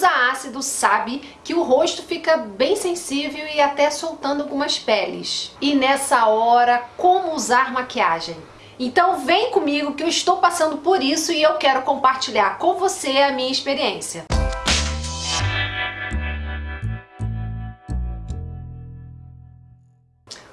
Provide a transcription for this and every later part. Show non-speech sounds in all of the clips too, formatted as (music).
usa ácido sabe que o rosto fica bem sensível e até soltando algumas peles. E nessa hora, como usar maquiagem? Então vem comigo que eu estou passando por isso e eu quero compartilhar com você a minha experiência.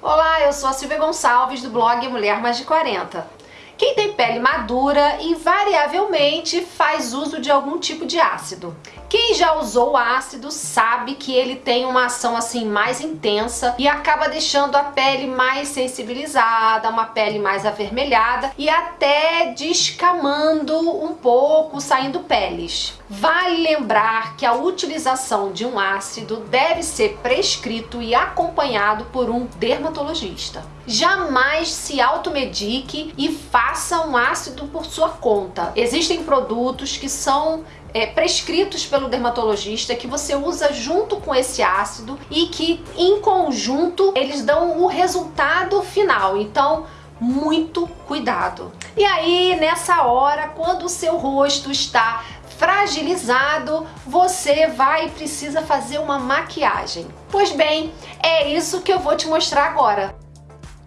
Olá, eu sou a Silvia Gonçalves do blog Mulher Mais de 40. Quem tem pele madura invariavelmente faz uso de algum tipo de ácido. Quem já usou ácido sabe que ele tem uma ação assim mais intensa e acaba deixando a pele mais sensibilizada, uma pele mais avermelhada e até descamando um pouco, saindo peles. Vale lembrar que a utilização de um ácido deve ser prescrito e acompanhado por um dermatologista. Jamais se automedique e faça um ácido por sua conta. Existem produtos que são é, prescritos pelo dermatologista que você usa junto com esse ácido e que em conjunto eles dão o resultado final. Então, muito cuidado. E aí, nessa hora, quando o seu rosto está fragilizado, você vai e precisa fazer uma maquiagem. Pois bem, é isso que eu vou te mostrar agora.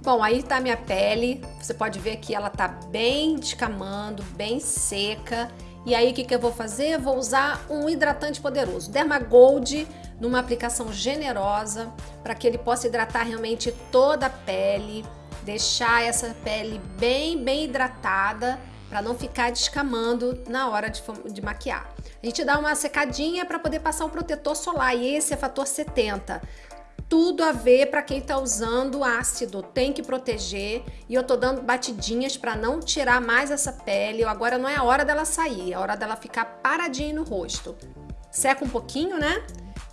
Bom, aí tá minha pele, você pode ver que ela tá bem descamando, bem seca. E aí o que, que eu vou fazer? vou usar um hidratante poderoso, Dermagold, numa aplicação generosa, para que ele possa hidratar realmente toda a pele, deixar essa pele bem, bem hidratada para não ficar descamando na hora de, de, maquiar. A gente dá uma secadinha para poder passar um protetor solar e esse é fator 70. Tudo a ver para quem está usando ácido, tem que proteger e eu tô dando batidinhas para não tirar mais essa pele. Agora não é a hora dela sair, é a hora dela ficar paradinha no rosto. Seca um pouquinho, né?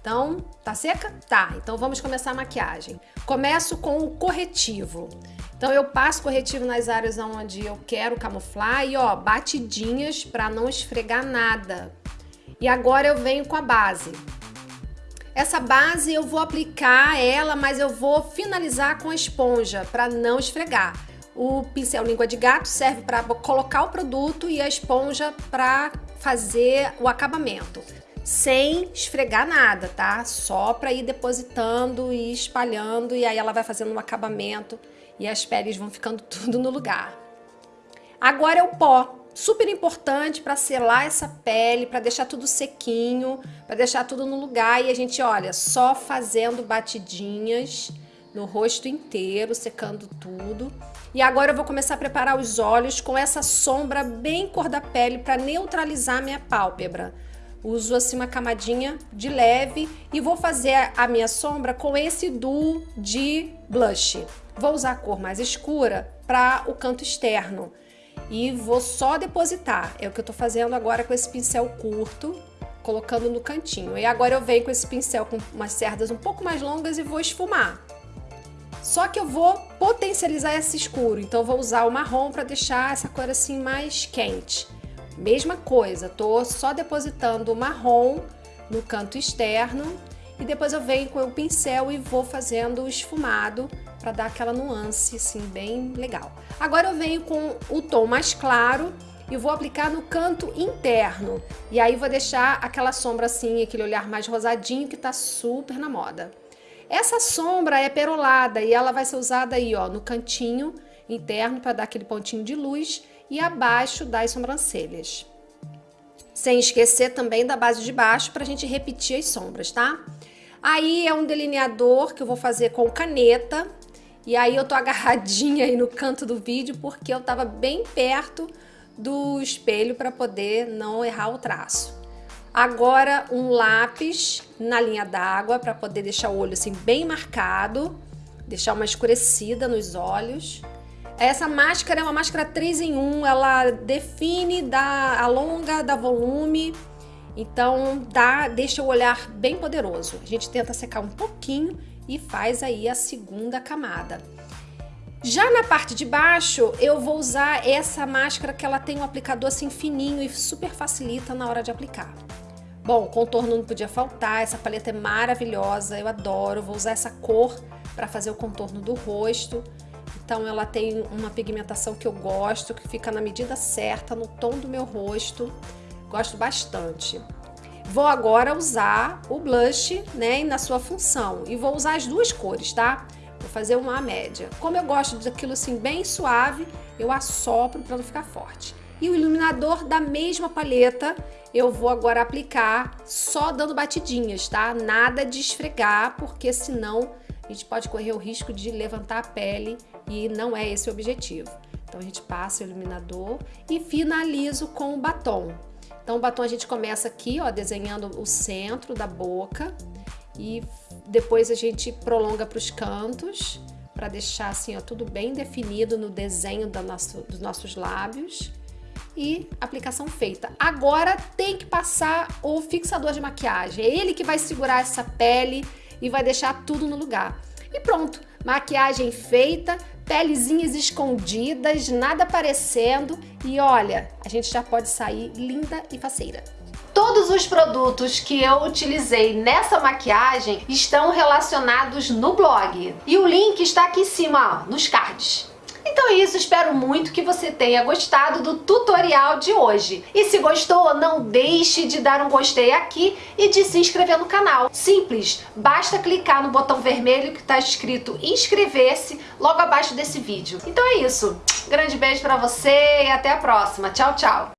Então, tá seca? Tá, então vamos começar a maquiagem. Começo com o corretivo. Então eu passo corretivo nas áreas onde eu quero camuflar e ó, batidinhas para não esfregar nada. E agora eu venho com a base. Essa base eu vou aplicar ela, mas eu vou finalizar com a esponja para não esfregar. O pincel língua de gato serve para colocar o produto e a esponja para fazer o acabamento. Sem esfregar nada, tá? Só para ir depositando e espalhando e aí ela vai fazendo um acabamento e as peles vão ficando (laughs) tudo no lugar. Agora é o pó, super importante para selar essa pele, para deixar tudo sequinho, para deixar tudo no lugar e a gente, olha, só fazendo batidinhas no rosto inteiro, secando tudo. E agora eu vou começar a preparar os olhos com essa sombra bem cor da pele para neutralizar minha pálpebra. Uso assim uma camadinha de leve e vou fazer a minha sombra com esse duo de blush. Vou usar a cor mais escura para o canto externo e vou só depositar. É o que eu tô fazendo agora com esse pincel curto, colocando no cantinho. E agora eu venho com esse pincel com umas cerdas um pouco mais longas e vou esfumar. Só que eu vou potencializar esse escuro, então vou usar o marrom para deixar essa cor assim mais quente. Mesma coisa, tô só depositando o marrom no canto externo e depois eu venho com o pincel e vou fazendo o esfumado para dar aquela nuance assim bem legal. Agora eu venho com o tom mais claro e vou aplicar no canto interno. E aí vou deixar aquela sombra assim, aquele olhar mais rosadinho que tá super na moda. Essa sombra é perolada e ela vai ser usada aí, ó, no cantinho interno para dar aquele pontinho de luz e abaixo das sobrancelhas. Sem esquecer também da base de baixo para a gente repetir as sombras, tá? Aí é um delineador que eu vou fazer com caneta. E aí eu tô (laughs) agarradinha aí no canto do vídeo porque eu tava bem perto do espelho para poder não errar o traço. Agora um lápis na linha d'água para poder deixar o olho assim bem marcado, deixar uma escurecida nos olhos. Essa máscara é uma máscara 3 em 1, ela define, dá alonga, dá volume então, dá, deixa o olhar bem poderoso. A gente tenta secar um pouquinho e faz aí a segunda camada. Já na parte de baixo, eu vou usar essa máscara que ela tem um aplicador assim fininho e super facilita na hora de aplicar. Bom, contorno não podia faltar, essa paleta é maravilhosa, eu adoro, vou usar essa cor para fazer o contorno do rosto. Então ela tem uma pigmentação que eu gosto, que fica na medida certa, no tom do meu rosto. Gosto bastante. Vou agora usar o blush, né, na sua função. E vou usar as duas cores, tá? Vou fazer uma média. Como eu gosto daquilo assim bem suave, eu assopro para não ficar forte. E o iluminador da mesma paleta, eu vou agora aplicar só dando batidinhas, tá? Nada de esfregar, porque senão a gente pode correr o risco de levantar a pele e não é esse o objetivo. Então a gente passa o iluminador e finalizo com o batom. Então o batom a gente começa aqui, ó, desenhando o centro da boca e depois a gente prolonga para os cantos para deixar assim, ó, tudo bem definido no desenho nosso, dos nossos lábios e aplicação feita. Agora tem que passar o fixador de maquiagem. É ele que vai segurar essa pele e vai deixar tudo no lugar. E pronto, maquiagem feita, pelezinhas escondidas, nada aparecendo e olha, a gente já pode sair linda e faceira. Todos os produtos que eu utilizei nessa maquiagem estão relacionados no blog. E o link está aqui em cima, ó, nos cards. Então é isso, espero muito que você tenha gostado do tutorial de hoje. E se gostou, não deixe de dar um gostei aqui e de se inscrever no canal. Simples, basta clicar no botão vermelho que está escrito inscrever-se logo abaixo desse vídeo. Então é isso, grande beijo pra você e até a próxima. Tchau, tchau!